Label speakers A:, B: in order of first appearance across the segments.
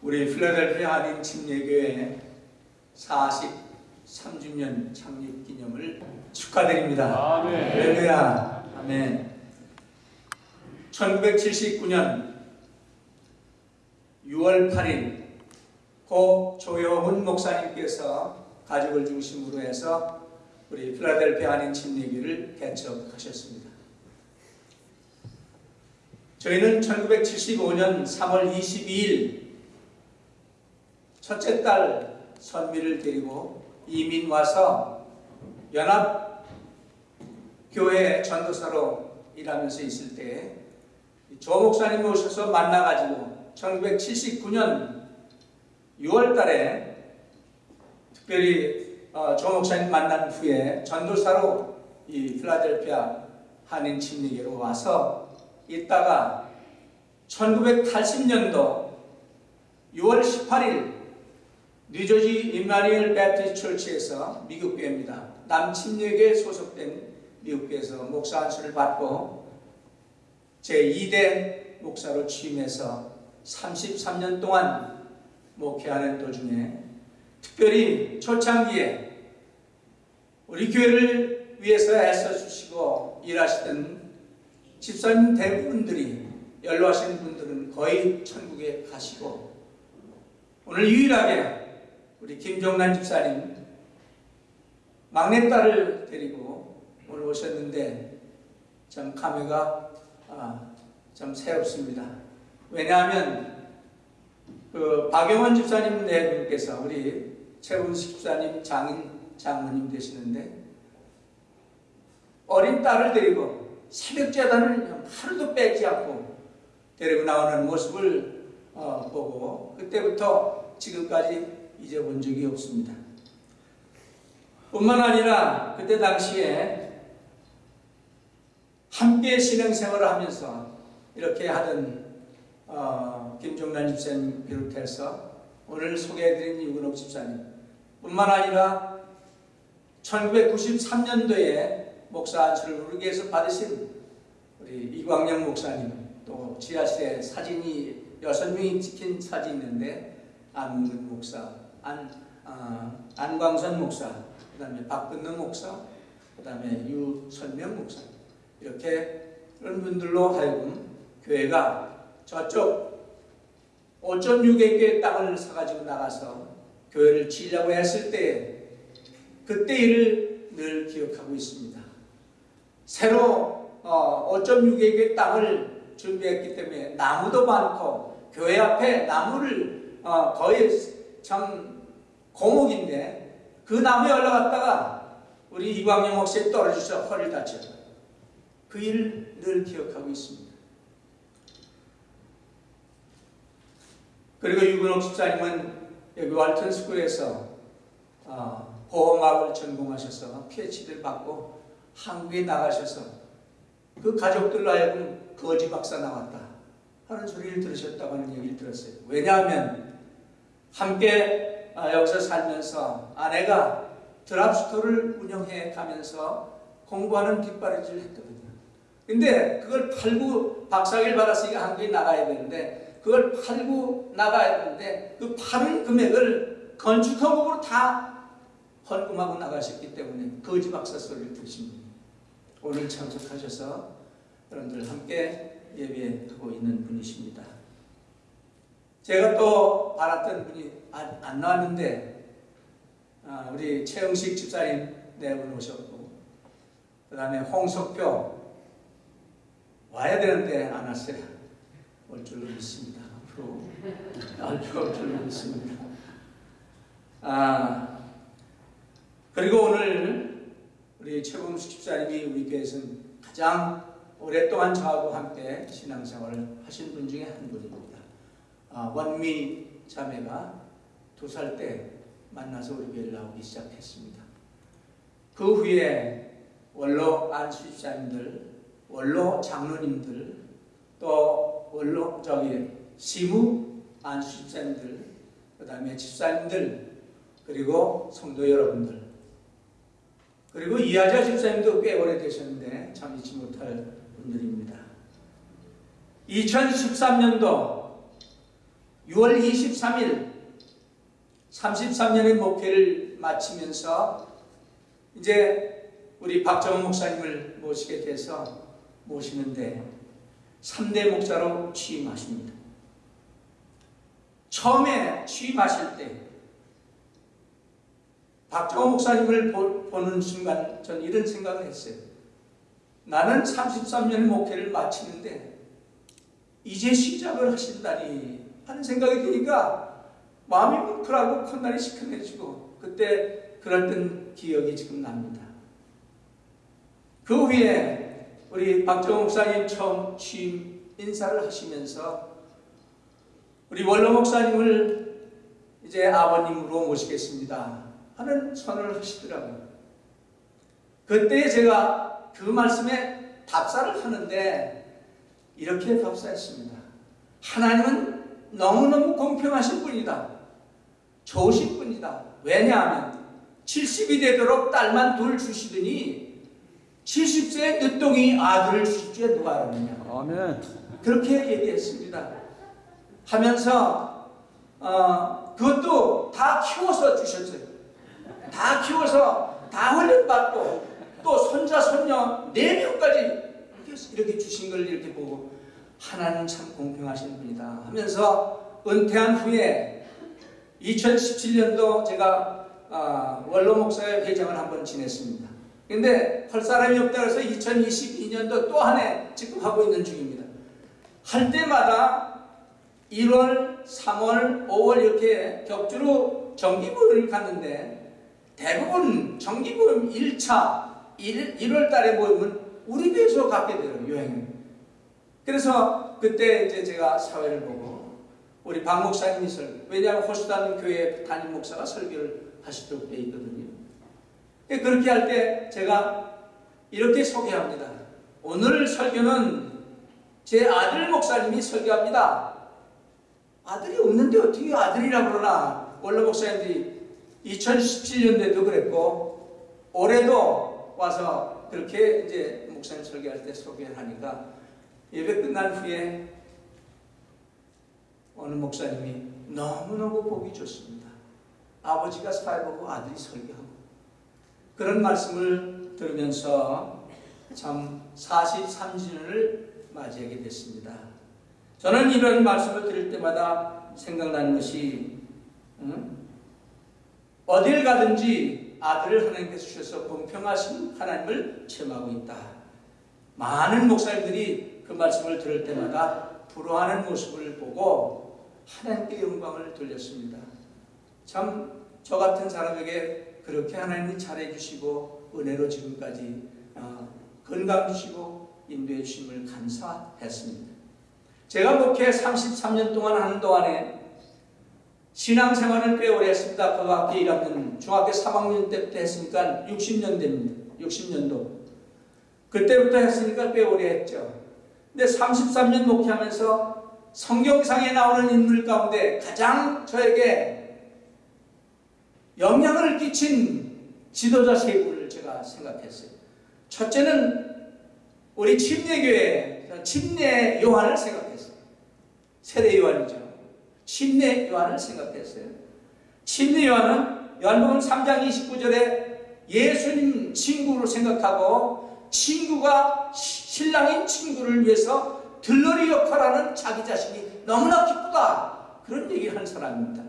A: 우리 필라델피아 한인 침례교회 43주년 창립 기념을 축하드립니다.
B: 아멘.
A: 할렐루야. 아멘. 1979년 6월 8일 고 조효훈 목사님께서 가족을 중심으로 해서 우리 필라델피아 한인 침례교를 개척하셨습니다. 저희는 1975년 3월 22일 첫째 딸 선미를 데리고 이민 와서 연합 교회 전도사로 일하면서 있을 때 조 목사님 오셔서 만나가지고 1979년 6월 달에 특별히 어, 조 목사님 만난 후에 전도사로 이 필라델피아 한인 침례교로 와서 있다가 1980년도 6월 18일 뉴저지 임마니엘 베프티스 철치에서 미국 교회입니다. 남침례교에 소속된 미국 교회에서 목사 안수를 받고 제2대 목사로 취임해서 33년 동안 목회하는 도중에 특별히 초창기에 우리 교회를 위해서 애써주시고 일하시던 집사님 대부분들이 연로하신 분들은 거의 천국에 가시고 오늘 유일하게 우리 김종란 집사님 막내딸을 데리고 오늘 오셨는데 참 감회가 아, 참 새롭습니다. 왜냐하면 그 박영원 집사님 네 분께서 우리 최훈식 집사님 장인 장모님 되시는데 어린 딸을 데리고 새벽 재단을 하루도 빼지 않고 데리고 나오는 모습을 어, 보고 그때부터 지금까지 잊어본 적이 없습니다. 뿐만 아니라 그때 당시에 함께 신앙생활을 하면서 이렇게 하던 어, 김종란 집사님 비롯해서 오늘 소개해드린 유근옥 집사님 뿐만 아니라 1993년도에 목사 안수를 우르게에서 받으신 우리 이광영 목사님 또 지하실에 사진이 여섯 명이 찍힌 사진이 있는데 안문근 목사, 안, 어, 안광선 목사, 그 다음에 박근능 목사, 그 다음에 유선명 목사 이렇게 그런 분들로 하여금 교회가 저쪽 5.6개 땅을 사가지고 나가서 교회를 지으려고 했을 때 그때 일을 늘 기억하고 있습니다. 새로 어, 5.6개 땅을 준비했기 때문에 나무도 많고 교회 앞에 나무를 어, 거의 참 고목인데 그 나무에 올라갔다가 우리 이광영 목사에 떨어져서 허리를 다쳤다. 그 일을 늘 기억하고 있습니다. 그리고 유근옥 집사님은 여기 왈튼 스쿨에서 어, 보험학을 전공하셔서 PhD를 받고 한국에 나가셔서 그 가족들로 하여금 거지 박사 나왔다 하는 소리를 들으셨다고 하는 얘기를 들었어요. 왜냐하면 함께 어, 여기서 살면서 아내가 드랍스토어를 운영해 가면서 공부하는 뒷바라지를 했거든요. 근데 그걸 팔고 박사학위를 받았으니까 한국에 나가야 되는데 그걸 팔고 나가야 되는데 그 파는 금액을 건축 허공으로 다 헌금하고 나가셨기 때문에 거지 박사 소리를 들으십니다. 오늘 참석하셔서 여러분들 함께 예배하고 있는 분이십니다. 제가 또 바랐던 분이 안, 안 나왔는데 아, 우리 최영식 집사님 네분 오셨고 그 다음에 홍석표 와야 되는데 안 왔어요. 올 줄로 믿습니다. 앞으로 올 줄로 믿습니다. 아, 그리고 오늘 우리 최범수 집사님이 우리 교회에서는 가장 오랫동안 저하고 함께 신앙생활을 하신 분 중에 한 분입니다. 아, 원미 자매가 두 살 때 만나서 우리 교회를 나오기 시작했습니다. 그 후에 원로 안수 집사님들, 원로 장로님들, 또 원로 저기 시무 안수 집사님들, 그 다음에 집사님들, 그리고 성도 여러분들, 그리고 이하자 집사님도 꽤 오래되셨는데 참 잊지 못할 분들입니다. 2013년도 6월 23일 33년의 목회를 마치면서 이제 우리 박정호 목사님을 모시게 돼서 모시는데 3대 목사로 취임하십니다. 처음에 취임하실 때 박정호 목사님을 보, 는 순간 전 이런 생각을 했어요. 나는 33년 목회를 마치는데 이제 시작을 하신다니 하는 생각이 드니까 마음이 뭉클하고 콧날이 시큰해지고 그때 그랬던 기억이 지금 납니다. 그 후에 우리 박정호 목사님 처음 취임 인사를 하시면서 우리 원로 목사님을 이제 아버님으로 모시겠습니다. 하는 선언을 하시더라고요. 그때 제가 그 말씀에 답사를 하는데 이렇게 답사했습니다. 하나님은 너무너무 공평하신 분이다. 좋으신 분이다. 왜냐하면 70이 되도록 딸만 둘 주시더니 70세의 늦둥이 아들을 주실 줄 누가 알았느냐.
B: 아멘.
A: 그렇게 얘기했습니다. 하면서 어, 그것도 다 키워서 주셨어요. 다 키워서 다 훈련받고 또 손자 손녀 네 명까지 이렇게, 이렇게 주신 걸 이렇게 보고 하나님 참 공평하신 분이다 하면서 은퇴한 후에 2017년도 제가 아, 원로 목사의 회장을 한번 지냈습니다. 근데 할 사람이 없다 그래서 2022년도 또 한 해 지금 하고 있는 중입니다. 할 때마다 1월, 3월, 5월 이렇게 격주로 정기부를 갔는데 대부분 정기부 1차 1, 월 달에 모이면 우리 배에서 갖게 돼요, 여행. 그래서 그때 이제 제가 사회를 보고 우리 박 목사님이 설 왜냐하면 호수단 교회 담임 목사가 설교를 하시도록 되어 있거든요. 그렇게 할 때 제가 이렇게 소개합니다. 오늘 설교는 제 아들 목사님이 설교합니다. 아들이 없는데 어떻게 아들이라 그러나 원로 목사님들이 2017년도에도 그랬고 올해도 와서 그렇게 이제 목사님 설교할 때 소개를 하니까 예배 끝난 후에 어느 목사님이 너무너무 보기 좋습니다. 아버지가 사회보고 아들이 설교하고 그런 말씀을 들으면서 참 43주년을 맞이하게 됐습니다. 저는 이런 말씀을 들을 때마다 생각나는 것이 응? 어딜 가든지 아들을 하나님께서 주셔서 공평하신 하나님을 체험하고 있다. 많은 목사님들이 그 말씀을 들을 때마다 부러워하는 모습을 보고 하나님께 영광을 돌렸습니다. 참 저 같은 사람에게 그렇게 하나님이 잘해주시고 은혜로 지금까지 어, 건강 주시고 인도해 주심을 감사했습니다. 제가 목회 33년 동안 하는 동안에 신앙생활을 꽤 오래 했습니다. 고등학교 1학년, 중학교 3학년 때부터 했으니까 60년 됩니다. 60년도. 그때부터 했으니까 꽤 오래 했죠. 근데 33년 목회하면서 성경상에 나오는 인물 가운데 가장 저에게 영향을 끼친 지도자 세 분을 제가 생각했어요. 첫째는 우리 침례교회 침례 요한을 생각했어요. 세례 요한이죠. 침례 요한을 생각했어요. 침례 요한은 요한복음 3장 29절에 예수님 친구로 생각하고 친구가 신랑인 친구를 위해서 들러리 역할하는 자기 자신이 너무나 기쁘다. 그런 얘기를 한 사람입니다.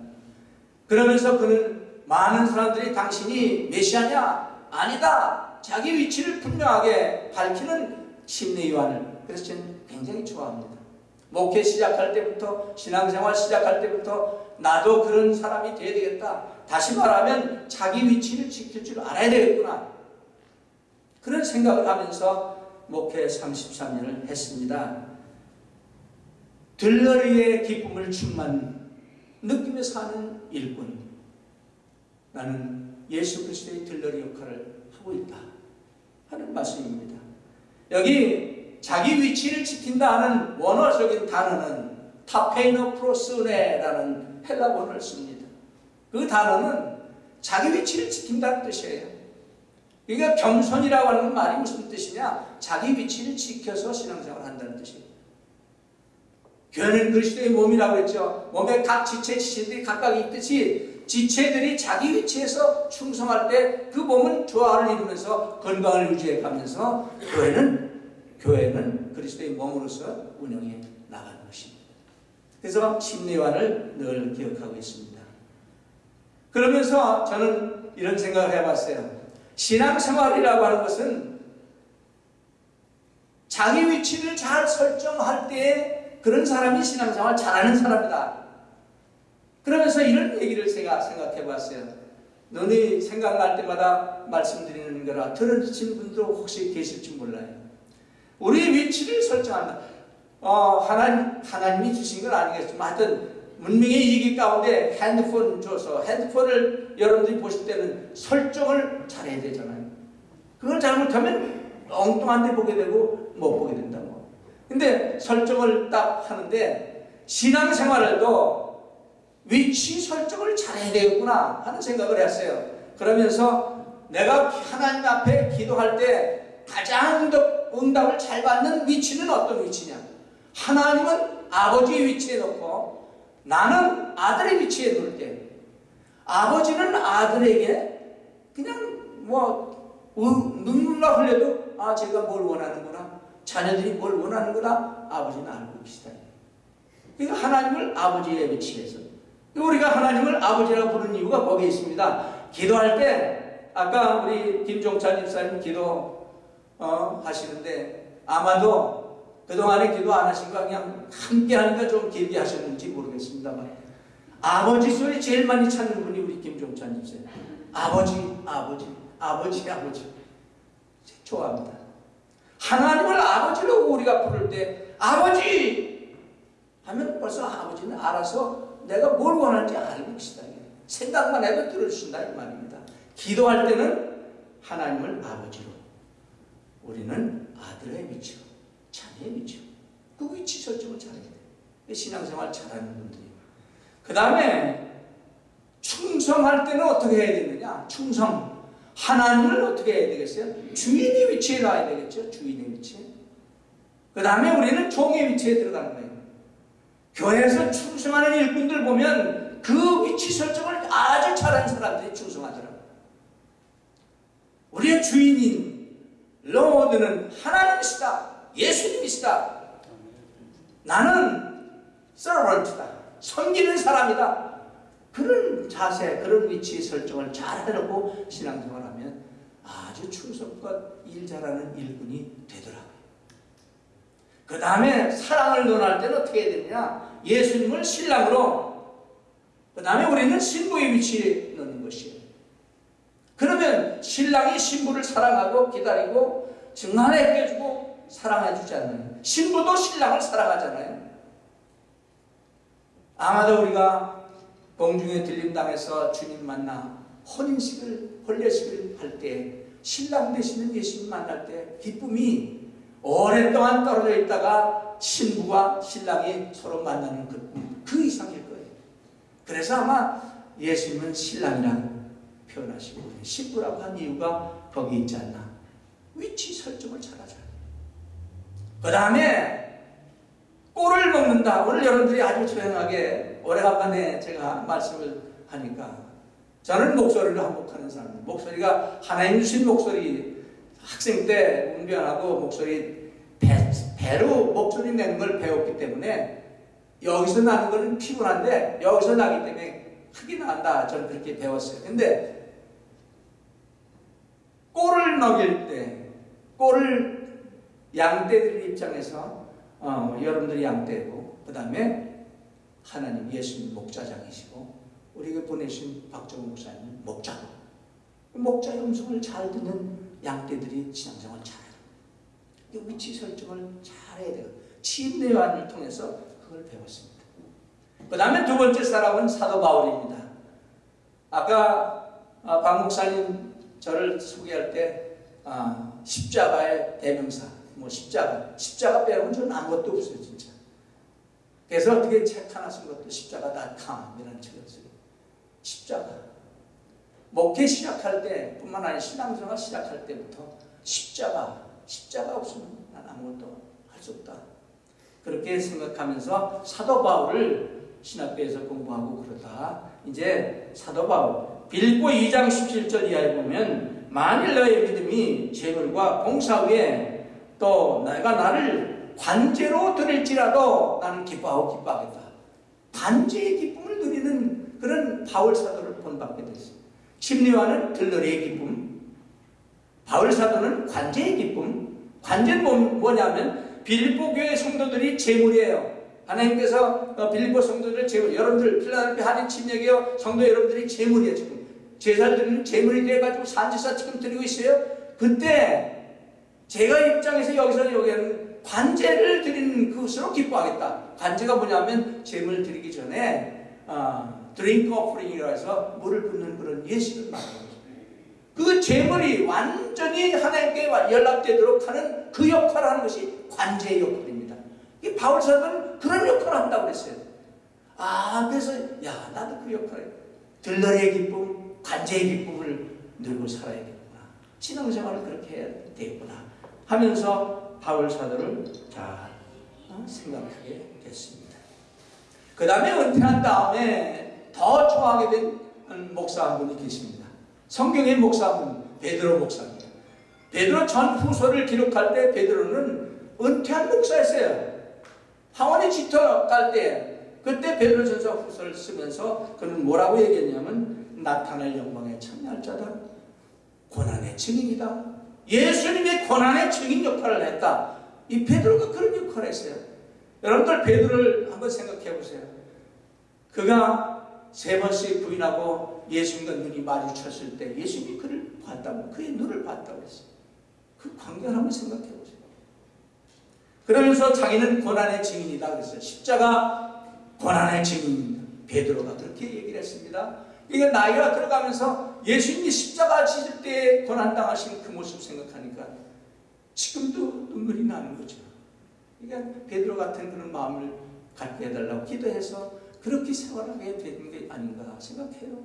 A: 그러면서 그는 많은 사람들이 당신이 메시아냐? 아니다. 자기 위치를 분명하게 밝히는 침례 요한을 그래서 저는 굉장히 좋아합니다. 목회 시작할 때부터 신앙생활 시작할 때부터 나도 그런 사람이 돼야 되겠다. 다시 말하면 자기 위치를 지킬 줄 알아야 되겠구나. 그런 생각을 하면서 목회 33년을 했습니다. 들러리의 기쁨을 충만 느끼며 사는 일꾼. 나는 예수 그리스도의 들러리 역할을 하고 있다. 하는 말씀입니다. 여기 자기 위치를 지킨다 하는 원어적인 단어는 타페이노 프로스네라는 헬라어를 씁니다. 그 단어는 자기 위치를 지킨다는 뜻이에요. 그러니까 겸손이라고 하는 말이 무슨 뜻이냐? 자기 위치를 지켜서 신앙생활을 한다는 뜻이에요. 교회는 그리스도의 몸이라고 했죠. 몸의 각 지체 지체들이 각각 있듯이 지체들이 자기 위치에서 충성할 때 그 몸은 조화를 이루면서 건강을 유지해 가면서 교회는 교회는 그리스도의 몸으로서 운영해 나가는 것입니다. 그래서 심리관을 늘 기억하고 있습니다. 그러면서 저는 이런 생각을 해봤어요. 신앙생활이라고 하는 것은 자기 위치를 잘 설정할 때 그런 사람이 신앙생활 잘하는 사람이다. 그러면서 이런 얘기를 제가 생각해 봤어요. 너희 생각날 때마다 말씀드리는 거라 들으신 분도 혹시 계실지 몰라요. 우리 위치를 설정한다. 어, 하나님, 하나님이 주신 건 아니겠지만 하여튼 문명의 이기 가운데 핸드폰 줘서 핸드폰을 여러분들이 보실 때는 설정을 잘해야 되잖아요. 그걸 잘못하면 엉뚱한 데 보게 되고 못 보게 된다. 뭐. 근데 설정을 딱 하는데 신앙생활도 위치 설정을 잘해야 되겠구나 하는 생각을 했어요. 그러면서 내가 하나님 앞에 기도할 때 가장 응답을 잘 받는 위치는 어떤 위치냐? 하나님은 아버지의 위치에 놓고 나는 아들의 위치에 놓을 때 아버지는 아들에게 그냥 뭐 눈물나 흘려도 아 제가 뭘 원하는구나 자녀들이 뭘 원하는구나 아버지는 알고 계시다. 그러니까 하나님을 아버지의 위치에서 우리가 하나님을 아버지라고 부르는 이유가 거기에 있습니다. 기도할 때 아까 우리 김종찬 집사님 기도 어, 하시는데 아마도 그동안에 기도 안 하신 거 그냥 함께 하니까 좀 길게 하셨는지 모르겠습니다만 아버지 소리 제일 많이 찾는 분이 우리 김종찬 집사님 아버지 아버지 아버지 아버지 좋아합니다. 하나님을 아버지로 우리가 부를 때 아버지 하면 벌써 아버지는 알아서 내가 뭘 원하는지 알고 계시다. 생각만 해도 들어주신다 이 말입니다. 기도할 때는 하나님을 아버지로 우리는 아들의 위치로 자녀의 위치로 그 위치 설정을 잘해야 돼. 신앙생활 잘하는 분들이. 그 다음에 충성할 때는 어떻게 해야 되느냐? 충성. 하나님을 어떻게 해야 되겠어요? 주인의 위치에 놔야 되겠죠. 주인의 위치에. 그 다음에 우리는 종의 위치에 들어가는 거예요. 교회에서 충성하는 일꾼들 보면 그 위치 설정을 아주 잘하는 사람들이 충성하더라고요. 우리의 주인인 Lord는 하나님이시다. 예수님이시다. 나는 servant다. 섬기는 사람이다. 그런 자세, 그런 위치 설정을 잘 해놓고 신앙생활 하면 아주 충성껏 일 잘하는 일꾼이 되더라고요. 그 다음에 사랑을 논할 때는 어떻게 해야 되느냐? 예수님을 신랑으로, 그 다음에 우리는 신부의 위치에 넣는 것이에요. 그러면 신랑이 신부를 사랑하고 기다리고 증한해 주고 사랑해 주지 않나요? 신부도 신랑을 사랑하잖아요. 아마도 우리가 공중에 들림당해서 주님 만나 혼인식을, 혼례식을 할 때 신랑 되시는 예수님 만날 때 기쁨이 오랫동안 떨어져 있다가 신부와 신랑이 서로 만나는 그, 그 이상일 거예요. 그래서 아마 예수님은 신랑이라고 표현하시고 신부라고 한 이유가 거기 있지 않나. 위치 설정을 잘하죠. 그 다음에 꼴을 먹는다. 오늘 여러분들이 아주 조용하게 오래간만에 제가 말씀을 하니까 저는 목소리를 한복하는 사람 목소리가 하나님 주신 목소리 학생 때 운변하고 목소리 배, 배로 목소리 내는 걸 배웠기 때문에 여기서 나는 거는 피곤한데 여기서 나기 때문에 크게 나간다. 저는 그렇게 배웠어요. 근데 꼴을 먹일 때 꼴을 양떼들 입장에서 어, 여러분들이 양떼고 그 다음에 하나님 예수님 목자장이시고 우리에게 보내신 박정우 목사님은 목자고 목자의 음성을 잘 듣는 양떼들이 신앙생활 잘해요. 위치 설정을 잘해야 돼요. 침례관을 통해서 그걸 배웠습니다. 그 다음에 두 번째 사람은 사도 바울입니다. 아까 아, 박 목사님 저를 소개할 때 아, 십자가의 대명사, 뭐 십자가, 십자가 빼고는 저는 아무것도 없어요, 진짜. 그래서 어떻게 책 하나 쓴 것도 십자가 닷컴이라는 책을 쓰고 십자가. 목회 시작할 때 뿐만 아니라 신앙생활 시작할 때부터 십자가, 십자가 없으면 난 아무것도 할 수 없다. 그 그렇게 생각하면서 사도 바울을 신학교에서 공부하고 그러다 이제 사도 바울 빌보 2장 17절 이하에 보면 만일 너의 믿음이 재물과 봉사 위에 또 내가 나를 관제로 드릴지라도 나는 기뻐하고 기뻐하겠다. 관제의 기쁨을 누리는 그런 바울 사도를 본받게 됐습니다. 침례 요한은 들러리의 기쁨, 바울 사도는 관제의 기쁨. 관제는 뭐, 뭐냐면 빌립보 교회 성도들이 제물이에요. 하나님께서 어, 빌립보 성도들 제물, 여러분들 필라델피아 한인 침례교 성도 여러분들이 제물이에요 지금. 제사를 드리는 제물이 돼가지고 산 제사 지금 드리고 있어요. 그때 제가 입장에서 여기서 여기는 관제를 드리는 그것으로 기뻐하겠다. 관제가 뭐냐면 제물 드리기 전에 어, drink offering이라 해서 물을 붓는 그런 예식을 거죠. 그 재물이 완전히 하나님께 연락되도록 하는 그 역할을 하는 것이 관제의 역할입니다. 이 바울 사도는 그런 역할을 한다고 그랬어요. 아, 그래서 야, 나도 그 역할을 들러리의 기쁨, 관제의 기쁨을 누리고 살아야겠구나. 신앙생활을 그렇게 해야 되겠구나. 하면서 바울 사도를 잘 어, 생각하게 됐습니다. 그 다음에 은퇴한 다음에 더 좋아하게 된 목사 한 분이 계십니다. 성경의 목사 한 분, 베드로 목사입니다. 베드로 전 후서를 기록할 때 베드로는 은퇴한 목사였어요. 하원에 짙어 갈때 그때 베드로 전서 후서를 쓰면서 그는 뭐라고 얘기했냐면 나타날 영광에 참여할 자다. 고난의 증인이다. 예수님의 고난의 증인 역할을 했다. 이 베드로가 그런 역할을 했어요. 여러분들 베드로를 한번 생각해 보세요. 그가 세 번씩 부인하고 예수님과 눈이 마주쳤을 때 예수님이 그를 봤다고 그의 눈을 봤다고 했어요. 그 관계를 한번 생각해 보세요. 그러면서 자기는 고난의 증인이다 그랬어요. 십자가 고난의 증인입니다. 베드로가 그렇게 얘기를 했습니다. 이게 나이가 들어가면서 예수님이 십자가 지실 때 고난당하신 그 모습 생각하니까 지금도 눈물이 나는 거죠. 그러니까 베드로 같은 그런 마음을 갖게 해달라고 기도해서 그렇게 생활하게 되는 게 아닌가 생각해요.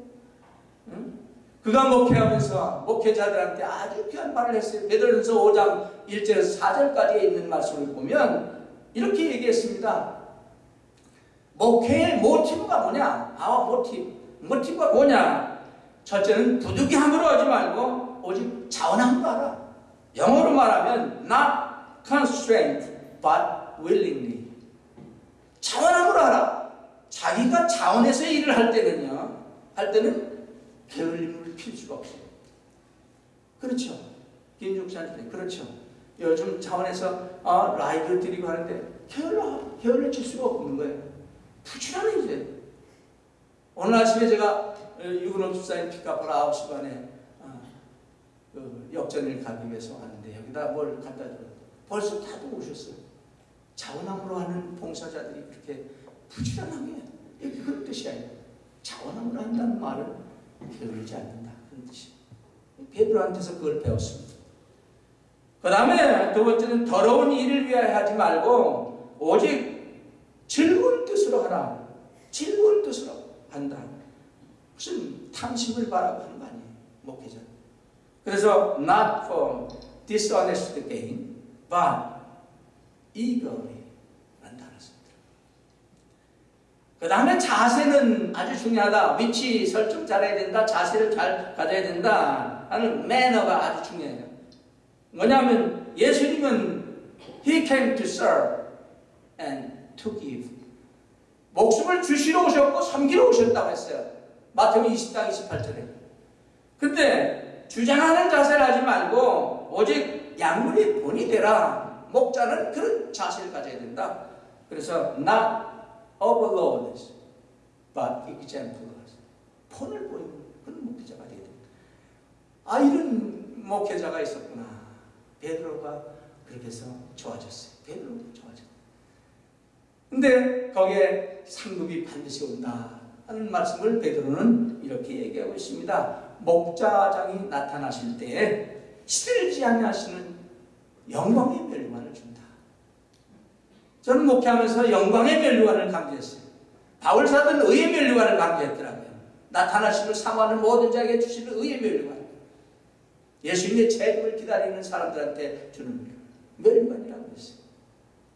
A: 응? 그가 목회하면서 목회자들한테 아주 귀한 말을 했어요. 베드로전서 5장 1절에서 4절까지에 있는 말씀을 보면 이렇게 얘기했습니다. 목회의 모티브가 뭐냐? 아와 모티브. 모티브가 뭐냐? 첫째는 부득이함으로 하지 말고 오직 자원함으로 하라. 영어로 말하면 not constraint but willingly. 자원함으로 하라. 자기가 자원해서 일을 할 때는요. 할 때는 게을림을 필 수가 없어요. 그렇죠. 김종찬님 그렇죠. 요즘 자원에서 아, 라이브 드리고 하는데 게을러 게을러질 수가 없는 거예요. 부지런해 이제. 오늘 아침에 제가 유근옥 집사님 픽업을 9시 반에 아, 그 역전을 가기 위해서 왔는데 여기다 뭘 갖다 줬는데 벌써 다들 오셨어요. 자원함으로 하는 봉사자들이 그렇게 부지런하게 그런 뜻이 아니에요. 자원함으로 한다는 말은 게을리지 않는다. 그런 뜻이 베드로한테서 그걸 배웠습니다. 그 다음에 두 번째는 더러운 일을 위하여 하지 말고 오직 즐거운 뜻으로 하라. 즐거운 뜻으로 한다. 무슨 탐심을 바라고 하는 거 아니에요. 목회자. 그래서 not for dishonest gain, but eagerly 라는 단어 씁니다. 그 다음에 자세는 아주 중요하다. 위치 설정 잘해야 된다. 자세를 잘 가져야 된다. 하는 매너가 아주 중요해요. 뭐냐면 예수님은 He came to serve and to give. 목숨을 주시러 오셨고 섬기러 오셨다고 했어요. 마태복음 20장 28절에. 근데 주장하는 자세를 하지 말고 오직 양물의 본이 되라. 목자는 그런 자세를 가져야 된다. 그래서 not overload but exemplars. 폰을 보이는 그런 목회자가 되야 됩니다. 아 이런 목회자가 있었구나. 베드로가 그렇게 해서 좋아졌어요. 베드로도 좋아졌어요. 근데 거기에 상급이 반드시 온다 하는 말씀을 베드로는 이렇게 얘기하고 있습니다. 목자장이 나타나실 때에 시들지 아니하시는 영광의 멸관을 준다. 저는 목회하면서 영광의 멸관을 강조했어요. 바울 사도는 의의 멸관을 강조했더라고요. 나타나심을 사모하는 모든 자에게 주시는 의의 멸관. 예수님의 재림을 기다리는 사람들한테 주는 멸관이라고 했어요.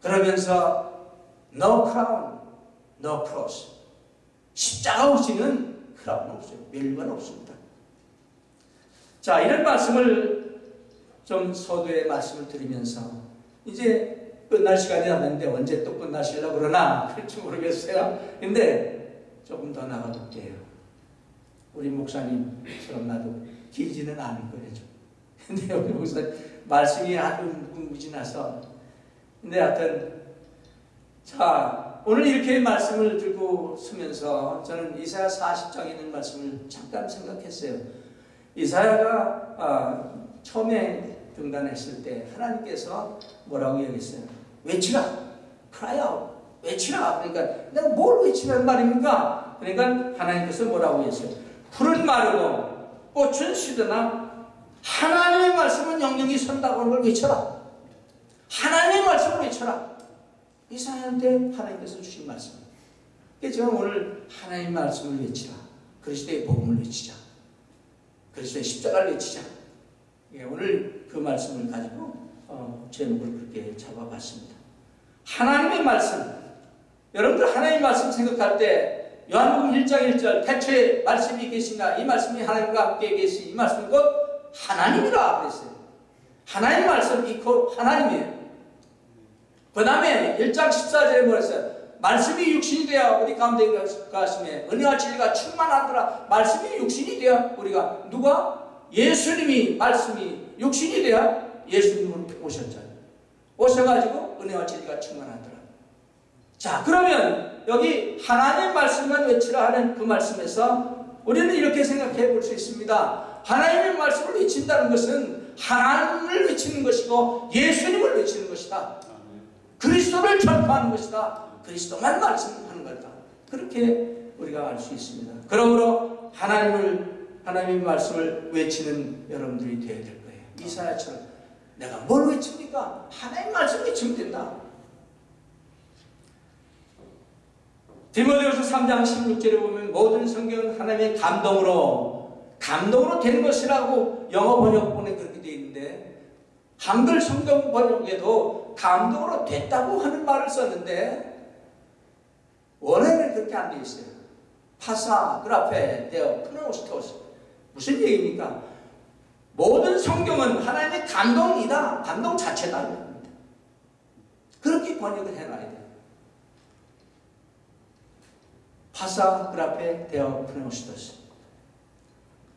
A: 그러면서 no crown, no cross. 십자가 없이는 크라운 없어요. 멸관 없습니다. 자, 이런 말씀을 좀 서두에 말씀을 드리면서 이제 끝날 시간이 났는데 언제 또 끝나시려고 그러나 그럴지 모르겠어요. 근데 조금 더 나가볼게요. 우리 목사님처럼 나도 길지는 않을 거예요. 좀. 근데 우리 목사 말씀이 아주 무궁무진해서 근데 하여튼 자 오늘 이렇게 말씀을 들고 서면서 저는 이사야 40장에 있는 말씀을 잠깐 생각했어요. 이사야가 아, 처음에 등단했을 때 하나님께서 뭐라고 얘기했어요? 외치라, cry out, 외치라. 그러니까 내가 뭘 외치란 말입니까? 그러니까 하나님께서 뭐라고 했어요? 풀은 마르고 꽃은 시드나 하나님의 말씀은 영영이 선다고 하는 걸 외쳐라. 하나님의 말씀을 외쳐라. 이사야한테 하나님께서 주신 말씀. 그래서 제가 오늘 하나님의 말씀을 외치라. 그리스도의 복음을 외치자. 그리스도의 십자가를 외치자. 예, 오늘 그 말씀을 가지고 어, 제목을 그렇게 잡아봤습니다. 하나님의 말씀. 여러분들 하나님의 말씀 생각할 때 요한복음 1장 1절 태초에 말씀이 계신가 이 말씀이 하나님과 함께 계시 이 말씀은 곧 하나님이라 그랬어요. 하나님 말씀 이코 하나님이에요. 그 다음에 1장 14절에 뭐랬어요? 말씀이 육신이 되어 우리 가운데 가심에 은혜와 진리가 충만하더라. 말씀이 육신이 되어 우리가 누가? 예수님이 말씀이 육신이 되어 예수님은 오셨잖아요. 오셔가지고 은혜와 진리가 충만하더라. 자 그러면 여기 하나님 말씀만 외치라 하는 그 말씀에서 우리는 이렇게 생각해 볼 수 있습니다. 하나님의 말씀을 외친다는 것은 하나님을 외치는 것이고 예수님을 외치는 것이다. 그리스도를 전파하는 것이다. 그리스도만 말씀하는 것이다. 그렇게 우리가 알 수 있습니다. 그러므로 하나님을 하나님의 말씀을 외치는 여러분들이 되어야 될 거예요. 이사야처럼 내가 뭘 외칩니까? 하나님 말씀 외치면 된다. 디모데후서 3장 16절에 보면 모든 성경은 하나님의 감동으로 감동으로 된 것이라고 영어 번역본에 그렇게 되어 있는데 한글 성경 번역에도 감동으로 됐다고 하는 말을 썼는데 원어에는 그렇게 안 되어 있어요. 파사, 그라페, 데어, 프노스토스 무슨 얘기입니까? 모든 성경은 하나님의 감동이다. 감동 자체다. 그렇게 번역을 해놔야 돼요. 파사, 그라페, 데어, 프노스토스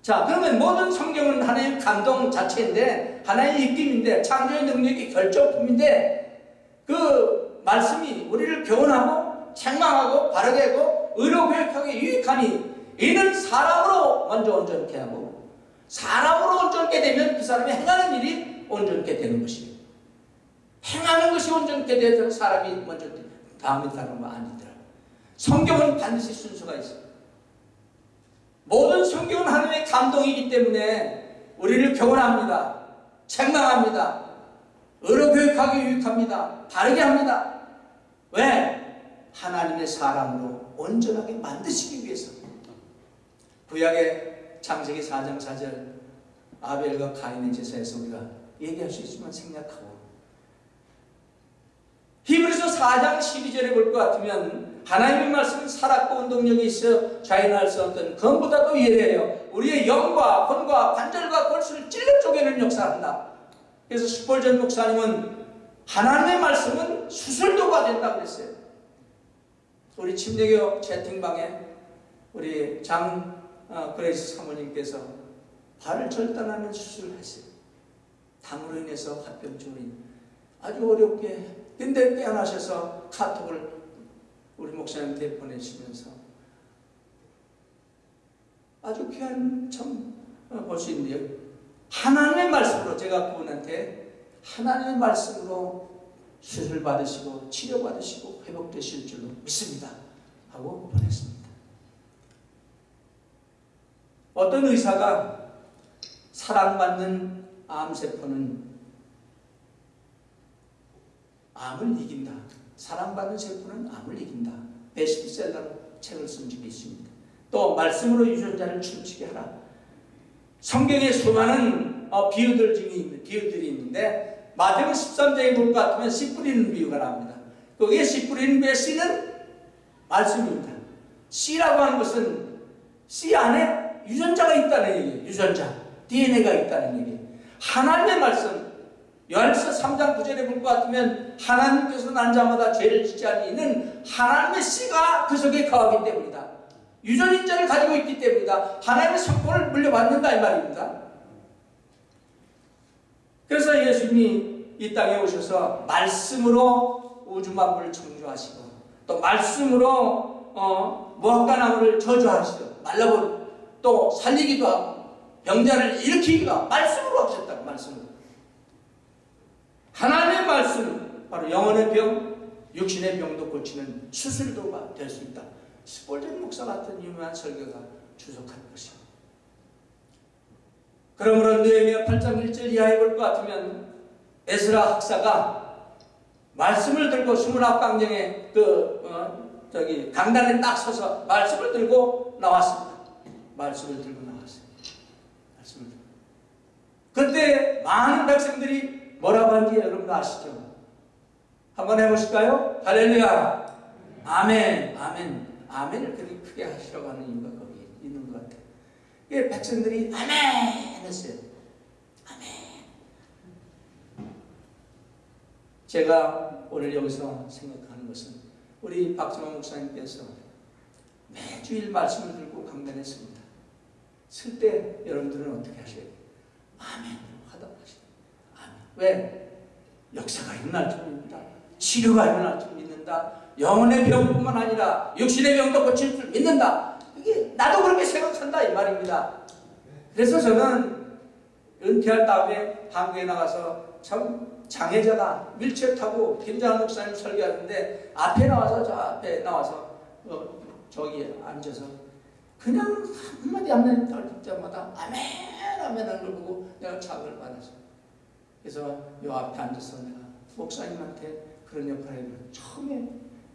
A: 자, 그러면 모든 성경은 하나님 감동 자체인데, 하나님의 입김인데, 창조의 능력이 결정품인데, 그 말씀이 우리를 교훈하고, 책망하고, 바르게 하고, 의로 교육하기 유익하니, 이는 사람으로 먼저 온전케 하고, 사람으로 온전케 되면 그 사람이 행하는 일이 온전케 되는 것이에요. 행하는 것이 온전케 되서 사람이 먼저, 다음에 다른 거 아니더라. 성경은 반드시 순서가 있어요. 모든 성경은 하나님의 감동이기 때문에 우리를 교훈합니다. 책망합니다. 의로 교육하기 유익합니다. 바르게 합니다. 왜? 하나님의 사람으로 온전하게 만드시기 위해서. 구약의 창세기 4장 4절 아벨과 가인의 제사에서 우리가 얘기할 수 있지만 생략하고 히브리서 4장 12절에 볼 것 같으면 하나님의 말씀은 살았고 운동력이 있어 자인할 수 없던 검보다도 예리해요. 우리의 영과魂과 관절과 골수를 찔러 쪼개는 역사한다. 그래서 스펄전 목사님은 하나님의 말씀은 수술도가 된다고 그랬어요. 우리 침례교 채팅방에 우리 장 어, 그레이스 사모님께서 발을 절단하는 수술을 했어요. 당으로 인해서 합병증으로 아주 어렵게 근데 깨어나셔서 카톡을 우리 목사님한테 보내시면서 아주 귀한 참 볼수 어, 있는데요. 하나님의 말씀으로 제가 그분한테 하나님의 말씀으로 수술 받으시고 치료 받으시고 회복되실 줄로 믿습니다. 하고 보냈습니다. 어떤 의사가 사랑받는 암세포는 암을 이긴다. 사랑받는 세포는 암을 이긴다. 베스트셀러로 책을 쓴 적이 있습니다. 또 말씀으로 유전자를 춤추게 하라. 성경에 수많은 어, 비유들 중에 비유들이 있는데 마태복 13장에 볼 것 같으면 씨 뿌리는 비유가 나옵니다. 그 거기에 씨 뿌리는 게 씨는 말씀입니다. 씨라고 하는 것은 씨 안에 유전자가 있다는 얘기예요. 유전자. DNA가 있다는 얘기예요. 하나님의 말씀. 요한서 3장 9절에 볼 것 같으면 하나님께서 난 자마다 죄를 짓지 않는 하나님의 씨가 그 속에 거하기 때문이다. 유전인자를 가지고 있기 때문이다. 하나님의 성품을 물려받는다 이 말입니다. 그래서 예수님이 이 땅에 오셔서 말씀으로 우주 만물을 창조하시고 또 말씀으로 어, 무화과나무를 저주하시고 말라고 또 살리기도 하고 병자를 일으키기가 말씀으로 하셨다고 말씀으로 하나님의 말씀 바로 영혼의 병, 육신의 병도 고치는 수술도가 될 수 있다. 스폴전 목사 같은 유명한 설교가 주석한 것입니다. 그러므로 느헤미야 8장 1절 이하에 볼 것 같으면 에스라 학사가 말씀을 들고 스물합강정에 그 어, 저기 강단에 딱 서서 말씀을 들고 나왔습니다. 말씀을 들고 나왔어요. 말씀을 들고. 그때 많은 백성들이 뭐라고 하는지 여러분 아시죠? 한번 해보실까요? 할렐루야. 아멘. 아멘. 아멘을 그렇게 크게 하시라고 하는 이유가 거기 있는 것 같아요. 예, 백성들이 아멘 했어요. 아멘. 제가 오늘 여기서 생각하는 것은 우리 박정호 목사님께서 매주일 말씀을 들고 강단했습니다. 쓸 때 여러분들은 어떻게 하셔야 돼요? 아멘 하답하시요 아멘. 왜? 역사가 일어날 줄 믿는다. 치료가 일어날 줄 믿는다. 영혼의 병뿐만 아니라 육신의 병도 고칠 줄 믿는다. 이게 나도 그렇게 생각한다 이 말입니다. 그래서 저는 은퇴할 다음에 한국에 나가서 참 장애자가 윌체어 타고 김장 목사님 설교하는데 앞에 나와서 저 앞에 나와서 어, 저기 앉아서 그냥 한마디 안면 떨 때마다 아멘 아멘 하는 걸 보고 내가 자극을 받았어. 그래서 요 앞에 앉아서 내가 목사님한테 그런 역할을 처음에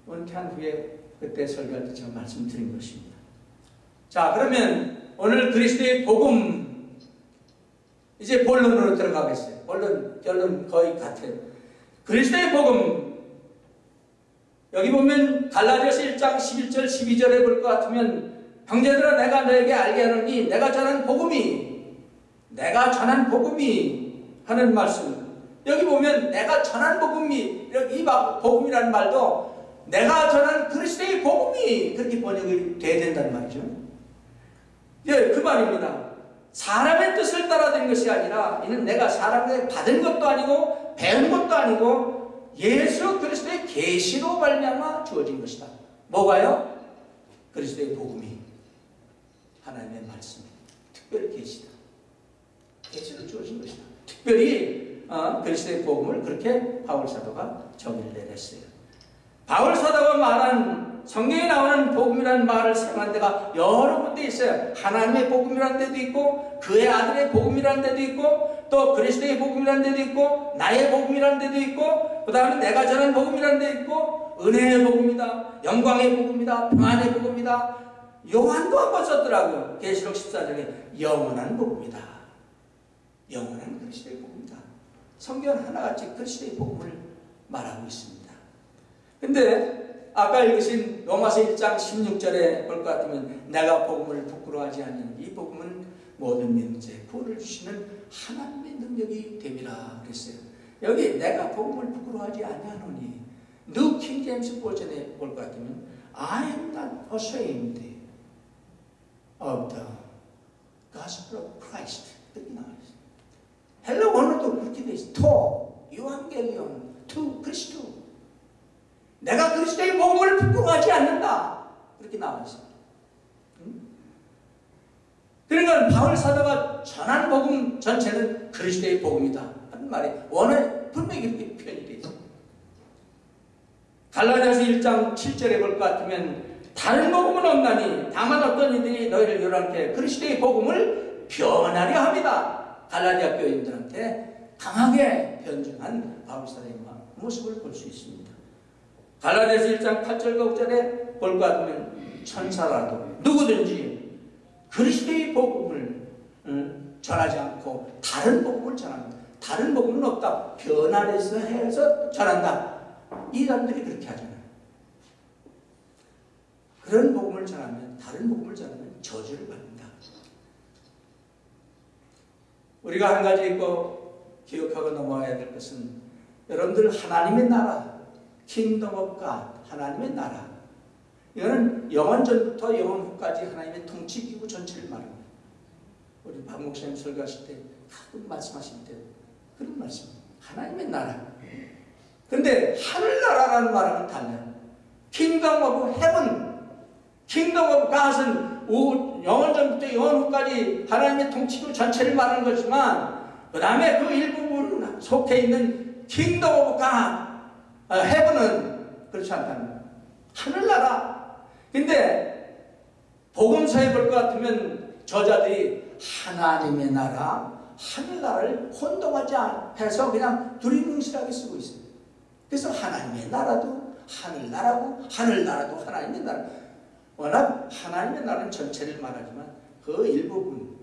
A: 은퇴한 후에 그때 설교할 때 제가 말씀드린 것입니다. 자 그러면 오늘 그리스도의 복음 이제 본론으로 들어가겠어요. 본론 결론 거의 같아요. 그리스도의 복음 여기 보면 갈라디아서 1장 11절 12절에 볼 것 같으면 형제들아 내가 너에게 알게 하노니 내가 전한 복음이 내가 전한 복음이 하는 말씀 여기 보면 내가 전한 복음이 이 복음이라는 말도 내가 전한 그리스도의 복음이 그렇게 번역이 돼야 된다는 말이죠. 예, 그 말입니다. 사람의 뜻을 따라 된 것이 아니라 이는 내가 사람에게 받은 것도 아니고 배운 것도 아니고 예수 그리스도의 계시로 말미암아 주어진 것이다. 뭐가요? 그리스도의 복음이 하나님의 말씀이 특별히 계시다. 계시로 주어진 것이다. 특별히 어, 그리스도의 복음을 그렇게 바울 사도가 정의를 내렸어요. 바울 사도가 말한 성경에 나오는 복음이라는 말을 사용한 데가 여러 군데 있어요. 하나님의 복음이라는 데도 있고 그의 아들의 복음이라는 데도 있고 또 그리스도의 복음이라는 데도 있고 나의 복음이라는 데도 있고 그 다음에 내가 전한 복음이라는 데도 있고 은혜의 복음이다. 영광의 복음이다. 평안의 복음이다. 요한도 한 번 썼더라고요. 계시록 14장에 영원한 복음이다. 영원한 그리스도의 복음이다. 성경 하나같이 그리스도의 복음을 말하고 있습니다. 근데 아까 읽으신 로마서 1장 16절에 볼 것 같으면 내가 복음을 부끄러워하지 않는 이 복음은 모든 문제 구원을 주시는 하나님의 능력이 됨이라 그랬어요. 여기 내가 복음을 부끄러워하지 아니하노니 New King James Version에 볼 것 같으면 I am not ashamed of the gospel of Christ 그렇게 나와 있어요. 그렇게 돼 있어요. το, ευαγγέλιον, του, Χριστου 내가 그리스도의 복음을 부끄러워하지 않는다. 그렇게 나와 있습니다. 그러니까 바울 사도가 전한 복음 전체는 그리스도의 복음이다. 하는 말이 원어 분명히 그렇게 표현이 되어 있습니다. 갈라디아서 1장 7절에 볼 것 같으면 다른 복음은 없나니 다만 어떤 이들이 너희를 요란케 그리스도의 복음을 변하려 합니다. 갈라디아 교인들한테 강하게 변증한 바울 사도의 모습을 볼 수 있습니다. 갈라디아서 1장 8절과 9절에 볼것 같으면 천사라도 누구든지 그리스도의 복음을 전하지 않고 다른 복음을 전합니다. 다른 복음은 없다. 변개해서 해서 전한다. 이 사람들이 그렇게 하잖아요. 그런 복음을 전하면 다른 복음을 전하면 저주를 받는다. 우리가 한 가지 있고 기억하고 넘어가야 될 것은 여러분들 하나님의 나라, kingdom of God, 하나님의 나라. 이거는 영원 전부터 영원 후까지 하나님의 통치 기구 전체를 말합니다. 우리 박 목사님 설교하실 때 가끔 말씀하실 때 그런 말씀. 하나님의 나라. 근데 하늘나라라는 말은 달라요. kingdom of heaven, kingdom of God은 영원 전부터 영원 후까지 하나님의 통치 기구 전체를 말하는 것이지만 그 다음에 그 일부분 속해 있는 kingdom of God, heaven은 그렇지 않다는 거예요. 하늘나라. 근데 복음서에 볼 것 같으면 저자들이 하나님의 나라, 하늘나라를 혼동하지 해서 그냥 두리뭉실하게 쓰고 있어요. 그래서 하나님의 나라도 하늘나라고 하늘나라도 하나님의 나라. 워낙 하나님의 나라는 전체를 말하지만 그 일부분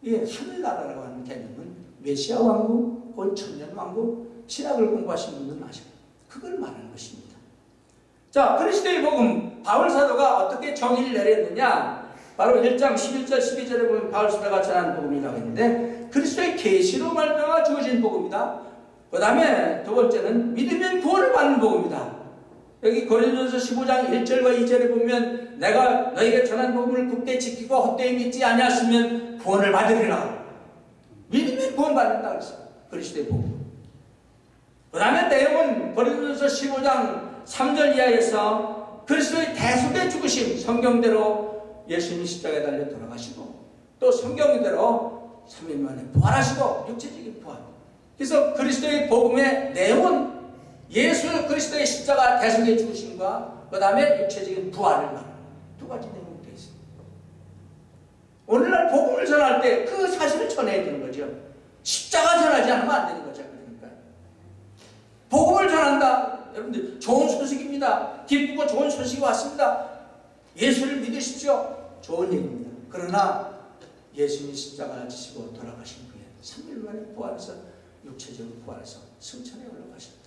A: 이 하늘나라라고 하는 개념은 메시아 왕국, 곧 천년 왕국, 신학을 공부하신 분들은 아시고 그걸 말하는 것입니다. 자, 그리스도의 복음 바울 사도가 어떻게 정의를 내렸느냐? 바로 1장 11절 12절에 보면 바울 사도가 전한 복음이라고 했는데 그리스도의 계시로 말미암아 주어진 복음이다. 그 다음에 두 번째는 믿으면 구원을 받는 복음이다. 여기 고린도서 15장 1절과 2절에 보면 내가 너에게 전한 복음을 굳게 지키고 헛되이 믿지 아니하시면 구원을 받으리라. 믿으면 구원 받는다 그랬어요. 그리스도의 복음. 그 다음에 내용은 고린도서 15장 3절 이하에서 그리스도의 대속의 죽으심 성경대로 예수님 십자가에 달려 돌아가시고 또 성경대로 3일 만에 부활하시고 육체적인 부활. 그래서 그리스도의 복음의 내용은 예수 그리스도의 십자가 대속의 죽으심과 그 다음에 육체적인 부활을 말하는 두 가지 내용이 되어 있습니다. 오늘날 복음을 전할 때 그 사실을 전해야 되는 거죠. 십자가 전하지 않으면 안 되는 거죠. 그러니까. 복음을 전한다. 여러분들 좋은 소식입니다. 기쁘고 좋은 소식이 왔습니다. 예수를 믿으십시오. 좋은 얘기입니다. 그러나 예수님이 십자가를 지시고 돌아가신 후에 3일 만에 부활해서 육체적으로 부활해서 승천에 올라가셨다.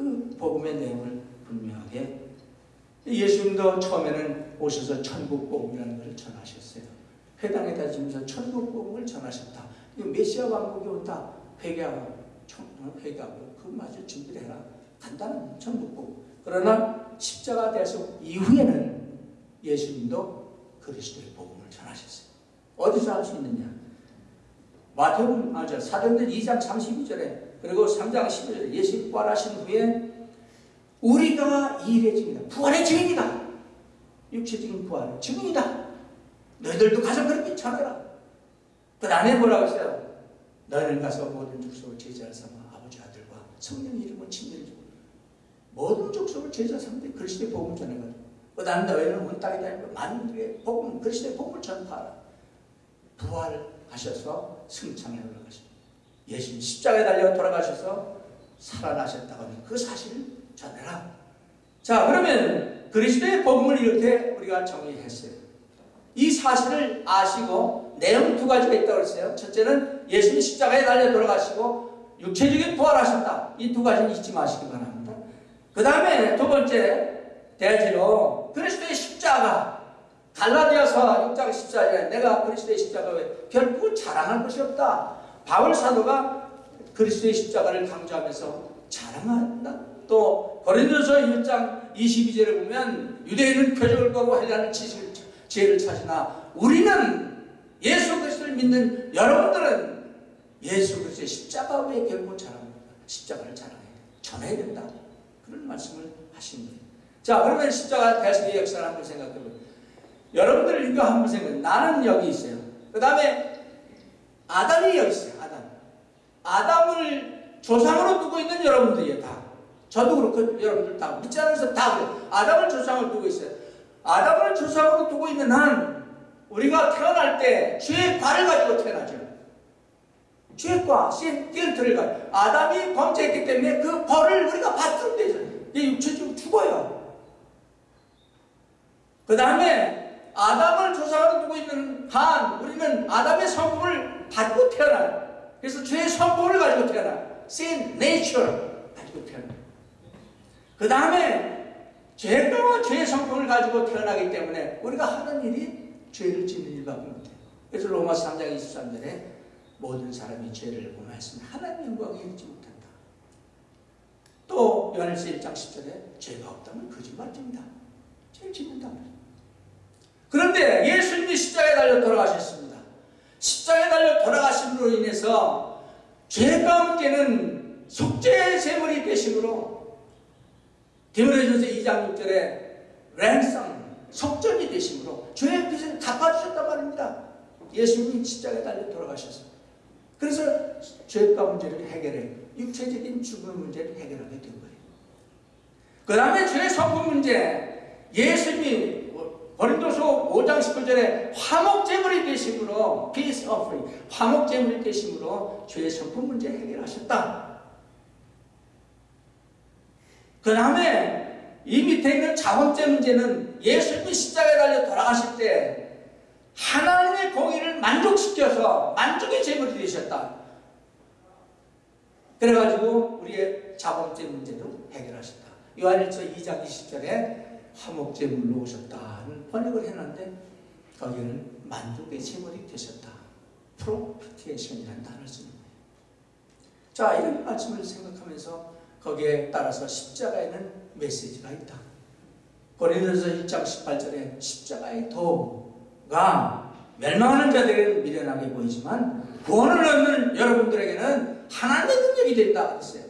A: 그 복음의 내용을 분명하게 예수님도 처음에는 오셔서 천국 복음이라는 것을 전하셨어요. 회당에 다니면서 천국 복음을 전하셨다. 메시아 왕국이 온다. 회개하고 어, 회개하고 그 마저 준비를 해라. 간단한 천국 복음. 그러나 십자가 대속 이후에는 예수님도 그리스도의 복음을 전하셨어요. 어디서 할 수 있느냐? 마태복음 아, 사도행전 2장 32절에 그리고 3장 15절에 예수 부활하신 후에 우리가 이 일의 증이다. 부활의 증인이다. 육체적인 부활의 증인이다. 너희들도 가서 그렇게 전해라. 그 다음에 뭐라고 했어요? 너희는 가서 모든 족속을 제자를 삼아 아버지 아들과 성령 이름을 친밀히 주고 모든 족속을 제자 삼되 그리스도의 복음을 전해가지고 그 다음 너희는 온 땅에 다니고 만국의 복음 그리스도의 복음을 전파하라. 부활하셔서 승창에 올라가십니다. 예수님 십자가에 달려 돌아가셔서 살아나셨다고 그 사실을 전해라. 자, 그러면 그리스도의 복음을 이렇게 우리가 정의했어요. 이 사실을 아시고 내용 두 가지가 있다고 했어요. 첫째는 예수님 십자가에 달려 돌아가시고 육체적인 부활하셨다. 이 두 가지는 잊지 마시기 바랍니다. 그 다음에 두 번째 대지로 그리스도의 십자가 갈라디아서 6장 14절에 내가 그리스도의 십자가에 결코 자랑할 것이 없다. 바울 사도가 그리스도의 십자가를 강조하면서 자랑한다. 또 고린도서 1장 22절에 보면 유대인은 표적을 거고 헬라는 지식을, 지혜를 찾으나 우리는 예수 그리스도를 믿는 여러분들은 예수 그리스도의 십자가 외에 결코 자랑합니다. 십자가를 자랑해야 전해야 된다. 그런 말씀을 하신 거예요. 자 그러면 십자가 대속의 역사를 한번 생각해 보세요. 여러분들 이거 한번 생각해 나는 여기 있어요. 그 다음에 아담이 여기 있어요. 아담. 아담을 조상으로 두고 있는 여러분들이에요. 다. 저도 그렇고 여러분들 다 믿지 않아서 다 그래요. 아담을 조상으로 두고 있어요. 아담을 조상으로 두고 있는 한 우리가 태어날 때 죄의 과를 가지고 태어나죠. 죄의 과, 신, 딜트를 가지고 아담이 범죄했기 때문에 그 벌을 우리가 받도록 되죠. 이게 육체적으로 죽어요. 그 다음에 아담을 조상으로 두고 있는 한 우리는 아담의 성품을 받고 태어나요. 그래서 죄의 성품을 가지고 태어나요. sin, nature 가지고 태어나요. 그 다음에 죄가와 죄의 성품을 가지고 태어나기 때문에 우리가 하는 일이 죄를 짓는 일밖에 못해요. 그래서 로마서 3장 23절에 모든 사람이 죄를 범하였으면 하나님 영광에 이르지 못한다. 또 요한일서 1장 10절에 죄가 없다면 거짓말입니다. 죄를 짓는다. 그런데 예수님이 십자가에 달려 돌아가셨습니다. 십자가에 달려 돌아가심으로 인해서 죄 가운데는 속죄의 제물이 되심으로 디모데전서 2장 6절에 랜섬 속전이 되심으로 죄의 빚을 갚아주셨단 말입니다. 예수님이 십자가에 달려 돌아가셔서 그래서 죄가 문제를 해결해 육체적인 죽음 문제를 해결하게 된 거예요. 그 다음에 죄의 성품 문제 예수님이 고린도서 5장 19절에 화목제물이 되심으로 peace offering 화목제물이 되심으로 죄의 성품 문제 해결하셨다. 그 다음에 이 밑에 있는 자원죄 문제는 예수님이 십자가에 달려 돌아가실 때 하나님의 공의를 만족시켜서 만족의 제물이 되셨다. 그래가지고 우리의 자범죄 문제도 해결하셨다. 요한일서 2장 20절에 화목제물로 오셨다 는 번역을 해놨는데 거기는 만족의 제물이 되셨다. propitiation이라는 단어를 쓰는 거예요. 자, 이런 말씀을 생각하면서 거기에 따라서 십자가에는 메시지가 있다. 고린도서 1장 18절에 십자가의 도가 멸망하는 자들에게는 미련하게 보이지만 구원을 얻는 여러분들에게는 하나님의 능력이 된다 그랬어요.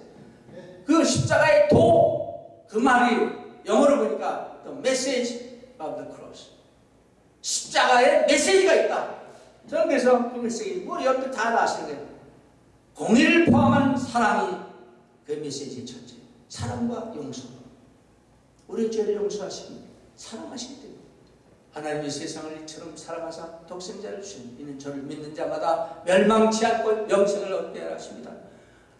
A: 그 십자가의 도, 그 말이 영어로 보니까 the message of the cross. 십자가에 메시지가 있다. 저는 그래서 그 메시지, 뭐 여러분들 다 아시는 거예요. 공의를 포함한 사랑이 그 메시지의 첫째. 사랑과 용서. 우리 죄를 용서하시고 사랑하시기 때문에 하나님이 세상을 이처럼 사랑하사 독생자를 주신 이는 저를 믿는 자마다 멸망치 않고 영생을 얻게 하십니다.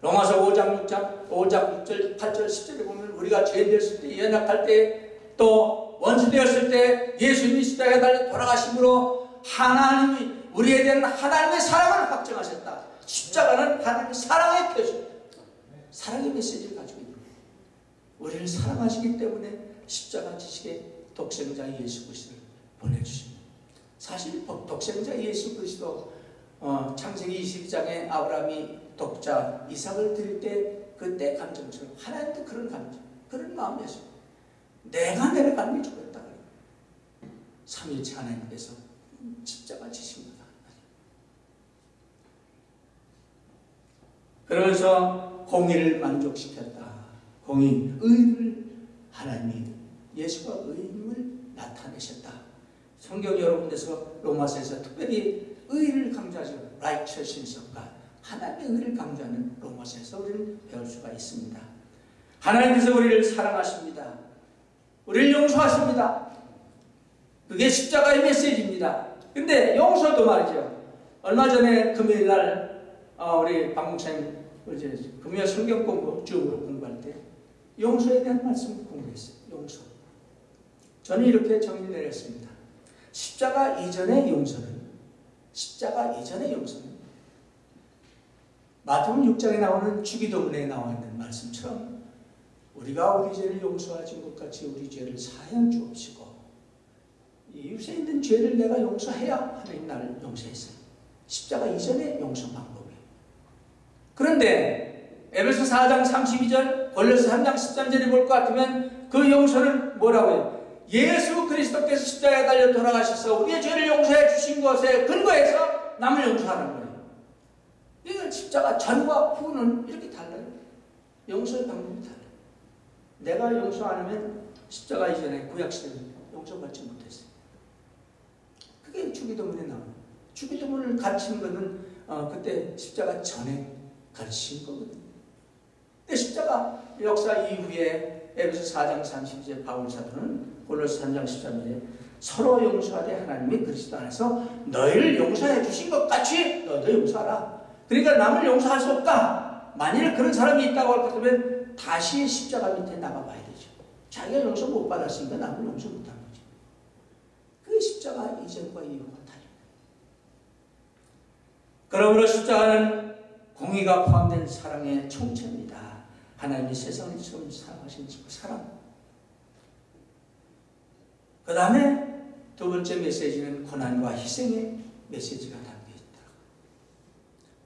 A: 로마서 5장 6장 5장 6절 8절 10절에 보면 우리가 죄 되었을 때 연약할 때 또 원수 되었을 때 예수님이 십자가에 달려 돌아가심으로 하나님이 우리에 대한 하나님의 사랑을 확정하셨다. 십자가는 하나님의 사랑의 표시 사랑의 메시지를 가지고 있는 거예요. 우리를 사랑하시기 때문에 십자가 지식의 독생자 예수 그리스도를 보내주십니다. 사실 독생자 예수 그리스도 어, 창세기 22장에 아브라함이 독자 이삭을 드릴 때 그때 감정처럼 하나님도 그런 감정, 그런 마음이었어요. 내가 내려가는 게 좋겠다. 삼일체 하나님께서 십자가 지십니다. 그러면서 공의를 만족시켰다. 공의, 의를 하나님이 예수가 의임을 나타내셨다. 성경 여러 군데서 로마서에서 특별히 의를 강조하죠. righteousness of God. 하나님의 의를 강조하는 로마서에서 우리는 배울 수가 있습니다. 하나님께서 우리를 사랑하십니다. 우리를 용서하십니다. 그게 십자가의 메시지입니다. 근데 용서도 말이죠. 얼마 전에 금요일 날 어, 우리 박 목사님 이제 금요 성경 공부 줌으로 공부할 때 용서에 대한 말씀을 공부했어요. 용서. 저는 이렇게 정리 내렸습니다. 십자가 이전의 용서는 십자가 이전의 용서는 마태복음 6장에 나오는 주기도문에 나와 있는 말씀처럼 우리가 우리 죄를 용서하신 것 같이 우리 죄를 사하여 주옵시고 이웃에 있는 죄를 내가 용서해야 하나님 나를 용서했어요. 십자가 이전의 용서 방법이에요. 그런데 에베소 4장 32절, 골로새 3장 13절에 볼 것 같으면 그 용서는 뭐라고 해요? 예수 그리스도께서 십자가에 달려 돌아가셔서 우리의 죄를 용서해 주신 것에 근거해서 남을 용서하는 거예요. 십자가 전과 후는 이렇게 달라요. 용서의 방법이 달라요. 내가 용서 안 하면 십자가 이전에 구약시대는 용서받지 못했어요. 그게 주기도문에 나와요. 주기도문을 가르치는 것은 어, 그때 십자가 전에 가르친 거거든요. 근데 십자가 역사 이후에 에베소 4장 30절 바울 사도는 골로새 3장 13절에 서로 용서하되 하나님이 그리스도 안에서 너희를 용서해 주신 것 같이 너도 용서하라. 그러니까 남을 용서할 수 없다. 만일 그런 사람이 있다고 할것 같으면 다시 십자가 밑에 나가봐야 되죠. 자기가 용서 못 받았으니까 남을 용서 못한 거죠. 그 십자가 이전과 이후가 달라요. 그러므로 십자가는 공의가 포함된 사랑의 총체입니다. 하나님이 세상을 처음 사랑하신 그 사랑. 그 다음에 두 번째 메시지는 고난과 희생의 메시지가 있더라고요.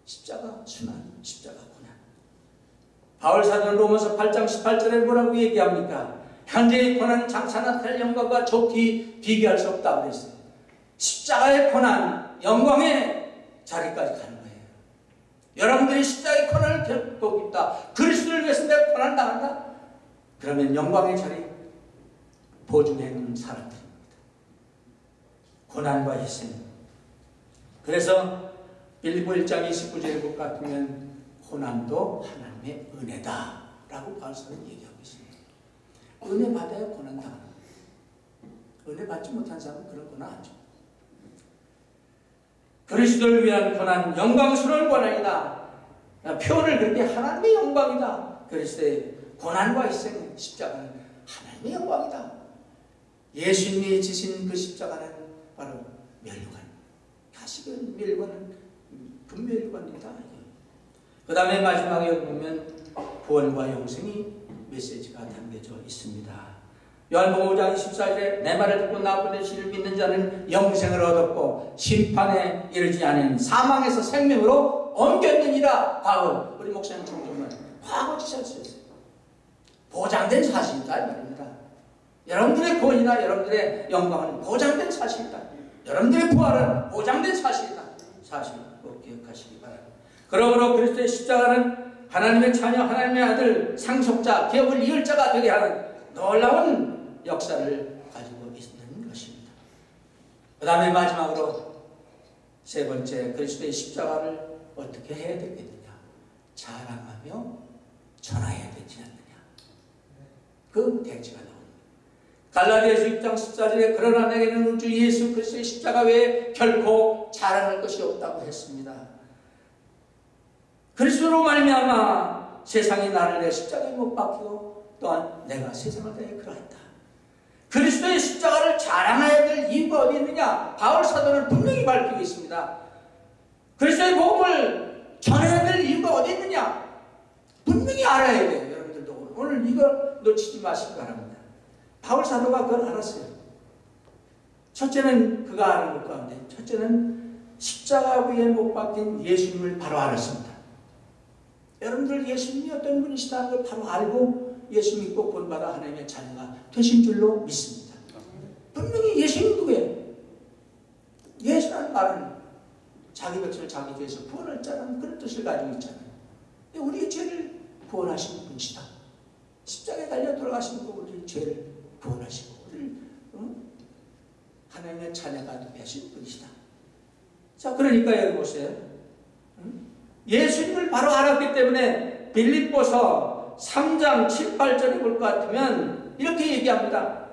A: 십자가 순환, 십자가 고난. 바울 사도는 로마서 8장 18절에 뭐라고 얘기합니까? 현재의 고난 장사나 될 영광과 좋게 비교할 수 없다 그랬어요. 십자가의 고난, 영광의 자리까지 가는 거예요. 여러분들이 십자가의 고난을 겪고 있다. 그리스도를 위해서 내가 고난 당한다. 그러면 영광의 자리 보증해 놓은 사람들입니다. 고난과 희생. 그래서 빌리보 1장 29절에 것 같으면 고난도 하나님의 은혜다. 라고 바울사는 얘기하고 있습니다. 은혜 받아야 고난 당하는 거예요. 은혜 받지 못한 사람은 그런 고난 안 줘. 그리스도를 위한 고난, 영광스러운 고난이다. 표현을 그렇게 하나님의 영광이다. 그리스도의 고난과 희생, 십자가는 하나님의 영광이다. 예수님이 지신 그 십자가는 바로 멸관. 가식은 멸관은 분멸관이다. 그 다음에 마지막에 보면 구원과 영생이 메시지가 담겨져 있습니다. 요한복음 5장 14절에 내 말을 듣고 나 보내시를 믿는 자는 영생을 얻었고 심판에 이르지 않은 사망에서 생명으로 옮겼느니라. 과거 우리 목사님 종종은 과거 지셨어요. 보장된 사실이다 이 말입니다. 여러분들의 구원이나 여러분들의 영광은 보장된 사실이다. 여러분들의 부활은 보장된 사실이다. 사실 꼭 기억하시기 바랍니다. 그러므로 그리스도의 십자가는 하나님의 자녀, 하나님의 아들, 상속자, 기업을 이을 자가 되게 하는 놀라운 역사를 가지고 있는 것입니다. 그 다음에 마지막으로 세 번째 그리스도의 십자가를 어떻게 해야 되겠느냐? 자랑하며 전하여야 되지 않느냐? 그 대지가 나옵니다. 갈라디아서 6장 14절에 그러나 내게는 주 예수 그리스도의 십자가 외에 결코 자랑할 것이 없다고 했습니다. 그리스도로 말미암아 세상이 나를 내 십자가에 못 박히고 또한 내가 세상을 대해 그러했다. 그리스도의 십자가를 자랑해야 될 이유가 어디 있느냐? 바울 사도는 분명히 밝히고 있습니다. 그리스도의 복음을 전해야 될 이유가 어디 있느냐? 분명히 알아야 돼요. 여러분들도 오늘 이걸 놓치지 마시기 바랍니다. 바울 사도가 그걸 알았어요. 첫째는 그가 아는 것 가운데 첫째는 십자가 위에 못 박힌 예수님을 바로 알았습니다. 여러분들 예수님이 어떤 분이시다는 걸 바로 알고 예수 믿고 본받아 하나님의 자녀가 되신 줄로 믿습니다. 분명히 예수님 누구예요? 예수라는 말은 자기 백성을 자기 뒤에서 구원할 자라는 그런 뜻을 가지고 있잖아요. 우리의 죄를 구원하신 분이시다. 십자가에 달려 돌아가신 분 우리의 죄를 구원하시고 우리를 어? 하나님의 자녀가 되신 분이시다. 자, 그러니까 여기 보세요. 예수님을 바로 알았기 때문에 빌립보서 3장 7, 8절에 볼 것 같으면 이렇게 얘기합니다.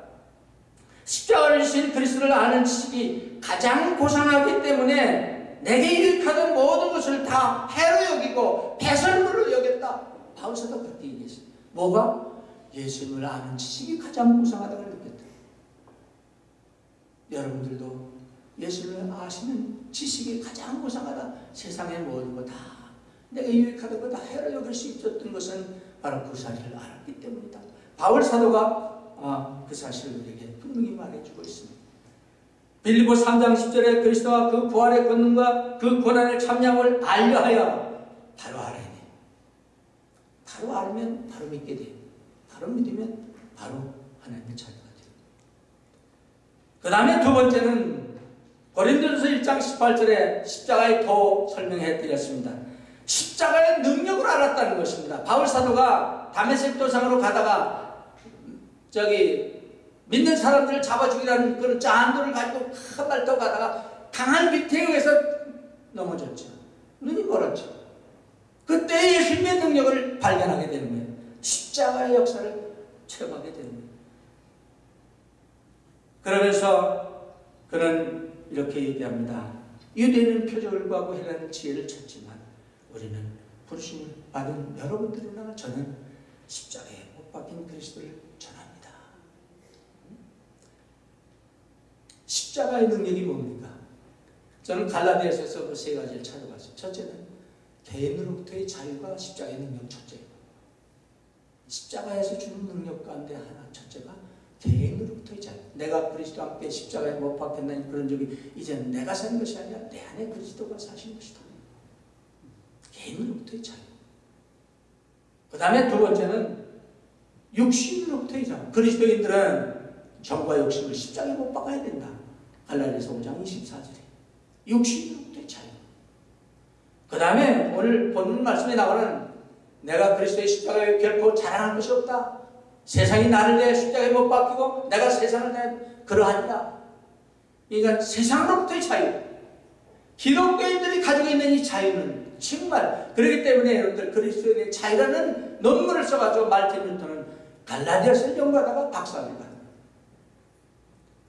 A: 십자가를 지신 그리스도를 아는 지식이 가장 고상하기 때문에 내게 유익하던 모든 것을 다 해로 여기고 배설물로 여겼다. 바울사도 그렇게 얘기했어요. 뭐가? 예수님을 아는 지식이 가장 고상하다고 느꼈다. 여러분들도 예수님을 아시는 지식이 가장 고상하다. 세상의 모든 거 다 내가 유익하던 거다 해로 여길 수 있었던 것은 바로 그 사실을 알았기 때문이다. 바울 사도가 아, 그 사실을 우리에게 분명히 말해주고 있습니다. 빌리보 3장 10절에 그리스도와 그 부활의 권능과 그 고난의 참량을 알려하여 바로 알아야 돼. 바로 알면 바로 믿게 돼. 바로 믿으면 바로 하나님의 자녀가 돼. 그 다음에 두 번째는 고린도전서 1장 18절에 십자가의 도 설명해 드렸습니다. 십자가의 능력을 알았다는 것입니다. 바울 사도가 다메섹 도상으로 가다가 저기 믿는 사람들을 잡아 죽이라는 그런 짠돌을 가지고 큰말 타고 가다가 강한 밑에 의해서 넘어졌죠. 눈이 멀었죠. 그때 예수님의 능력을 발견하게 되는 거예요. 십자가의 역사를 체험하게 되는 거예요. 그러면서 그는 이렇게 얘기합니다. 유대는 표적을 구하고 헬라는 지혜를 찾지만 우리는 부르심을 받은 여러분들이나 저는 십자가에 못 박힌 그리스도를 전합니다. 십자가의 능력이 뭡니까? 저는 갈라디아서에서 그 세 가지를 찾아봤어요. 첫째는 개인으로부터의 자유가 십자가의 능력 첫째예요. 십자가에서 주는 능력 가운데 하나 첫째가 개인으로부터의 자유. 내가 그리스도 함께 십자가에 못 박혔다는 그런 적이 이제는 내가 사는 것이 아니라 내 안에 그리스도가 사신 것이다. 개인으로부터의 자유. 그 다음에 두 번째는 육신으로부터의 자유. 그리스도인들은 정과 욕심을 십자가에 못 박아야 된다. 갈라디아서 5장 24절에 육신으로부터의 자유. 그 다음에 오늘 본문 말씀에 나오는 내가 그리스도의 십자가에 결코 자랑할 것이 없다. 세상이 나를 내 십자가에 못 박히고 내가 세상을 내 그러하니라. 그러니까 세상으로부터의 자유. 기독교인들이 가지고 있는 이 자유는 정말 그렇기 때문에 여러분들 그리스도의 자유라는 논문을 써가지고 말틴 뉴턴은 갈라디아서를 연구하다가 받는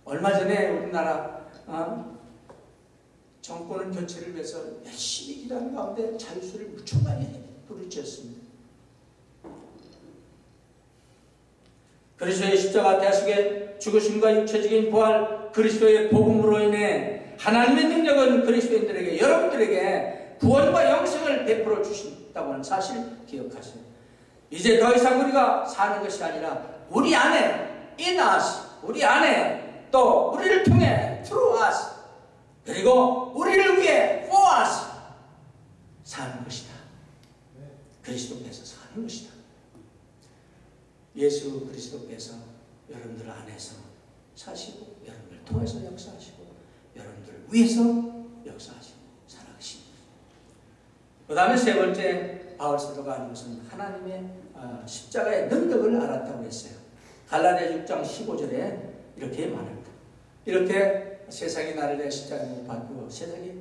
A: 얼마 전에 우리나라 어? 정권은 교체를 위해서 열심히 기도하는 가운데 자유수를 무척 많이 부르짖었습니다. 그리스도의 십자가 대속의 죽으심과 육체적인 부활 그리스도의 복음으로 인해 하나님의 능력은 그리스도인들에게 여러분들에게 구원과 영생을 베풀어 주신다고 하는 사실 기억하세요. 이제 더 이상 우리가 사는 것이 아니라 우리 안에 in us, 우리 안에 또 우리를 통해 through us 그리고 우리를 위해 for us 사는 것이다. 그리스도께서 사는 것이다. 예수 그리스도께서 여러분들 안에서 사시고 여러분들 통해서 역사하시고 위해서 역사하시고 살아가십니다. 그 다음에 세 번째 바울 사도가 하는 것은 하나님의 어, 십자가의 능력을 알았다고 했어요. 갈라디아 6장 15절에 이렇게 말합니다. 이렇게 세상이 나를 내 십자가에 못 박고 세상이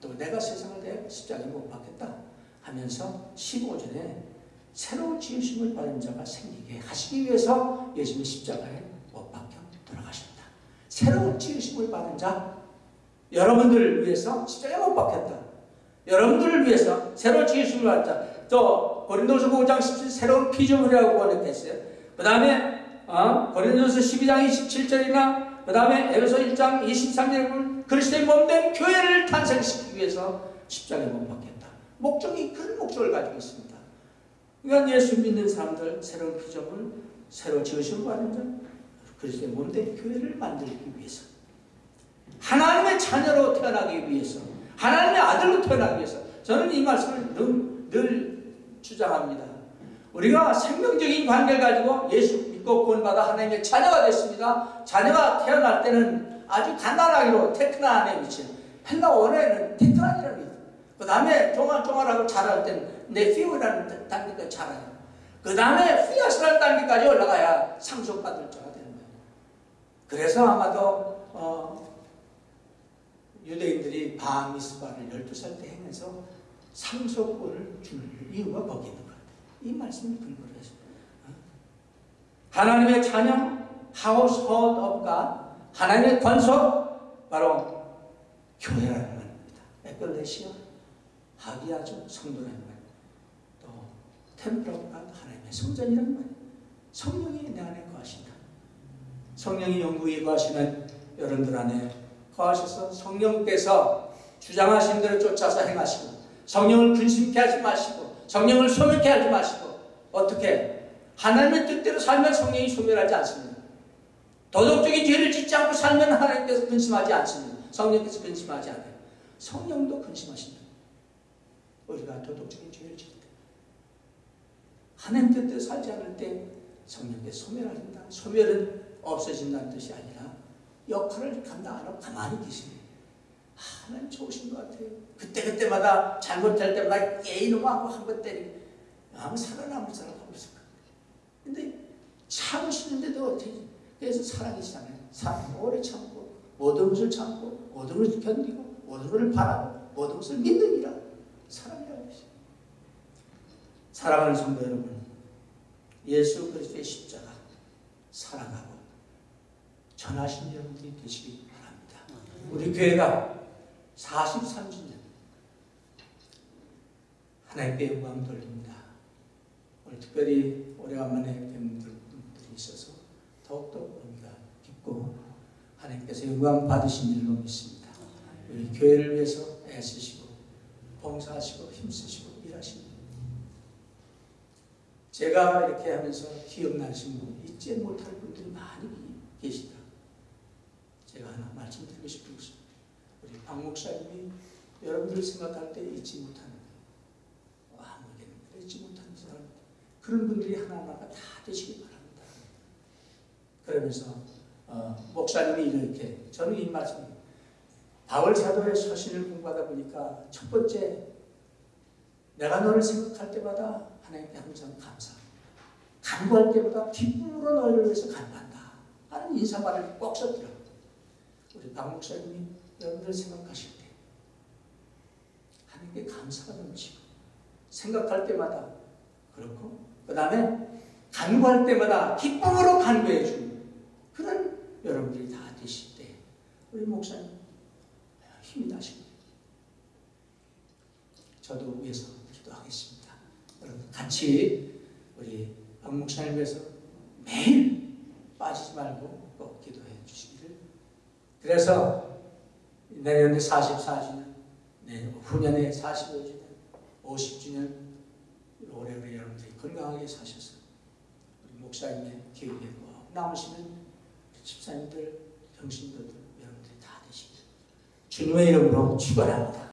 A: 또 내가 세상을 내 십자가에 못 박겠다 하면서 15절에 새로운 지으심을 받은 자가 생기게 하시기 위해서 예수님이 십자가에 못 박혀 돌아가셨다. 새로운 지으심을 받은 자, 여러분들을 위해서 십자가에 못 박혔다. 여러분들을 위해서 새로운 지으심을 받은 자, 또 고린도서 5장 17절 새로운 피조물이라고 번역했어요. 그 다음에 어? 고린도서 12장 27절이나 그 다음에 에베소 1장 23절에 보면 그리스도의 몸된 교회를 탄생시키기 위해서 십자가에 못 박혔다. 목적이 그런 목적을 가지고 있습니다. 그러니까 예수 믿는 사람들 새로운 피조물, 새로 지으신 받은 자, 그리스도의 몸된 교회를 만들기 위해서 하나님의 자녀로 태어나기 위해서 하나님의 아들로 태어나기 위해서 저는 이 말씀을 늘, 늘 주장합니다. 우리가 생명적인 관계를 가지고 예수 믿고 구원받아 하나님의 자녀가 됐습니다. 자녀가 태어날 때는 아주 간단하기로 테크나 안에 미친 헬라 원어에는 테크나이라는 게그 다음에 종알종알하고 자랄 때는 네피우라는 단계까지 자라요. 그 다음에 피아스라는 단계까지 올라가야 상속받을 자가 되는 거예요. 그래서 아마도 어, 유대인들이 bar mitzvah를 12살 때 행해서 상속권을 주는 이유가 거기 있는 것 같아요. 이 말씀을 근거로 해서 하나님의 자녀 household of God 하나님의 권속 바로 교회라는 말입니다. ἐκκλησία ἅγιος죠 성도라는 말. 또 temple of God 하나님의 성전이라는 말. 성령이 내 안에 거하신다. 성령이 영구히 거하시는 여러분들 안에 거하셔서 성령께서 주장하신 대로 쫓아서 행하시고 성령을 근심케 하지 마시고 성령을 소멸케 하지 마시고 어떻게 하나님의 뜻대로 살면 성령이 소멸하지 않습니다. 도덕적인 죄를 짓지 않고 살면 하나님께서 근심하지 않습니다. 성령께서 근심하지 않아요. 성령도 근심하신다. 우리가 도덕적인 죄를 때 하나님 뜻대로 살지 않을 때 성령께서 소멸하신다. 소멸은 없어진다는 뜻이 아니라 역할을 감당 안 하고 가만히 계시네. 하나님 좋으신 것 같아요. 그때그때마다 잘못할 때마다 예의놈하고 한번 때리고 아무 살아남을 사람 없을 거예요. 근데 참으시는데도 어떻게 그래서 사랑이시잖아요. 사랑 오래 참고 모든 것을 참고 모든 것을 견디고 모든 것을 바라고 모든 것을 믿느니라 사랑이라고 했어요. 사랑하는 성도 여러분 예수 그리스도의 십자가 사랑하고 전하신 여러분들이 되시기 바랍니다. 우리 교회가 43주년 하나님께 영광 돌립니다. 오늘 특별히 오래간만에 뵙는 분들이 있어서 더욱더 의미가 깊고 하나님께서 영광 받으신 일로 믿습니다. 우리 교회를 위해서 애쓰시고 봉사하시고 힘쓰시고 일하십니다. 제가 이렇게 하면서 기억나시는 분, 잊지 못할 분들이 많이 계시다. 제가 하나 말씀드리고 싶은 것은 우리 박 목사님이 여러분들 생각할 때 잊지 못하는 아무에게는 잊지 못하는 사람. 그런 분들이 하나하나가 다 되시기 바랍니다. 그러면서 어, 목사님이 이렇게 저는 이 말씀 바울 사도의 서신을 공부하다 보니까 첫 번째 내가 너를 생각할 때마다 하나님께 항상 감사 간구할 때마다 기쁨으로 너희를 위해서 간구한다. 하는 인사말을 꼭 썼더라고요. 우리 박 목사님이 여러분들 생각하실 때 하나님께 감사가 넘치고 생각할 때마다 그렇고 그 다음에 간구할 때마다 기쁨으로 간구해 주는 그런 여러분들이 다 되실 때 우리 목사님 힘이 나십니다. 저도 위해서 기도하겠습니다. 여러분 같이 우리 박 목사님 위해서 매일 빠지지 말고 꼭 기도해 주시기를. 그래서 내년에 44주년, 내 후년에 45주년, 50주년 오래오래 여러분들이 건강하게 사셔서 우리 목사님의 기억에 꼭 남으시는 집사님들, 형신들들 여러분들이 다 되시길 주님의 이름으로 축원합니다.